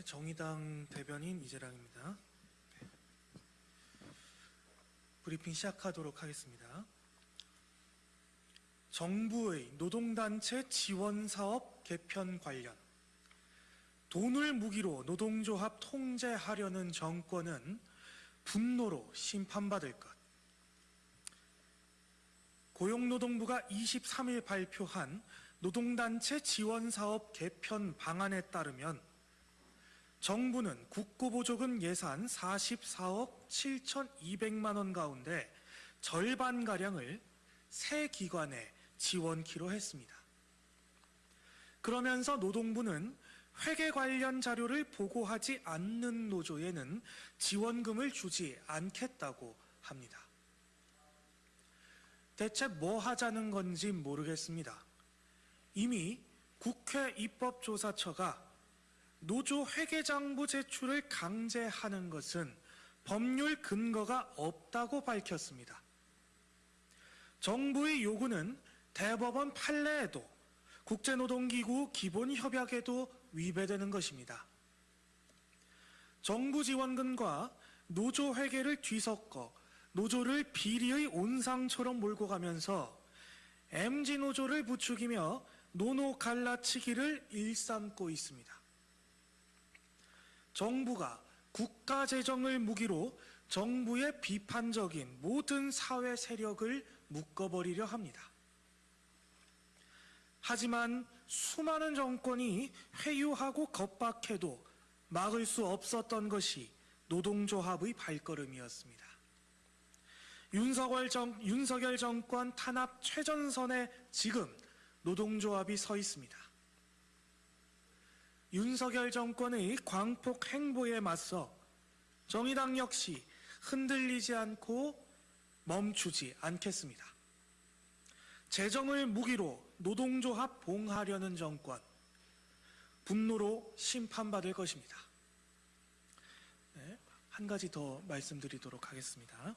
네, 정의당 대변인 이재랑입니다. 네. 브리핑 시작하도록 하겠습니다. 정부의 노동단체 지원사업 개편 관련 돈을 무기로 노동조합 통제하려는 정권은 분노로 심판받을 것. 고용노동부가 23일 발표한 노동단체 지원사업 개편 방안에 따르면 정부는 국고보조금 예산 44억 7,200만 원 가운데 절반가량을 새 기관에 지원키로 했습니다. 그러면서 노동부는 회계 관련 자료를 보고하지 않는 노조에는 지원금을 주지 않겠다고 합니다. 대체 뭐 하자는 건지 모르겠습니다. 이미 국회 입법조사처가 노조 회계장부 제출을 강제하는 것은 법률 근거가 없다고 밝혔습니다. 정부의 요구는 대법원 판례에도 국제노동기구 기본협약에도 위배되는 것입니다. 정부 지원금과 노조 회계를 뒤섞어 노조를 비리의 온상처럼 몰고 가면서 MG 노조를 부추기며 노노 갈라치기를 일삼고 있습니다. 정부가 국가 재정을 무기로 정부의 비판적인 모든 사회 세력을 묶어버리려 합니다. 하지만 수많은 정권이 회유하고 겁박해도 막을 수 없었던 것이 노동조합의 발걸음이었습니다. 윤석열, 정, 윤석열 정권 탄압 최전선에 지금 노동조합이 서 있습니다. 윤석열 정권의 광폭 행보에 맞서 정의당 역시 흔들리지 않고 멈추지 않겠습니다. 재정을 무기로 노동조합 봉하려는 정권, 분노로 심판받을 것입니다. 네, 한 가지 더 말씀드리도록 하겠습니다.